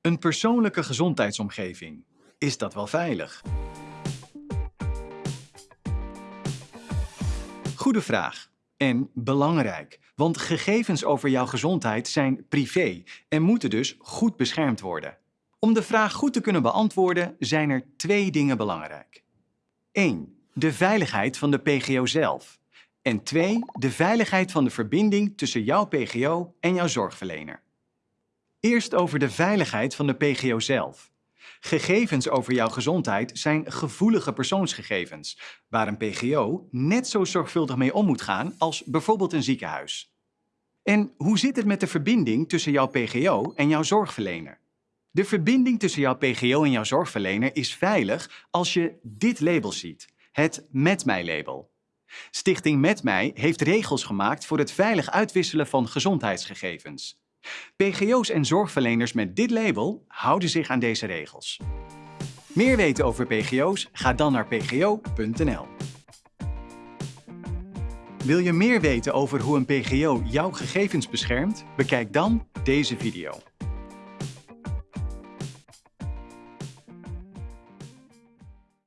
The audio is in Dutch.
Een persoonlijke gezondheidsomgeving. Is dat wel veilig? Goede vraag. En belangrijk, want gegevens over jouw gezondheid zijn privé en moeten dus goed beschermd worden. Om de vraag goed te kunnen beantwoorden zijn er twee dingen belangrijk. 1. De veiligheid van de PGO zelf. En 2. De veiligheid van de verbinding tussen jouw PGO en jouw zorgverlener. Eerst over de veiligheid van de PGO zelf. Gegevens over jouw gezondheid zijn gevoelige persoonsgegevens, waar een PGO net zo zorgvuldig mee om moet gaan als bijvoorbeeld een ziekenhuis. En hoe zit het met de verbinding tussen jouw PGO en jouw zorgverlener? De verbinding tussen jouw PGO en jouw zorgverlener is veilig als je dit label ziet, het Met mij label. Stichting Met mij heeft regels gemaakt voor het veilig uitwisselen van gezondheidsgegevens. PGO's en zorgverleners met dit label houden zich aan deze regels. Meer weten over PGO's? Ga dan naar pgo.nl. Wil je meer weten over hoe een PGO jouw gegevens beschermt? Bekijk dan deze video.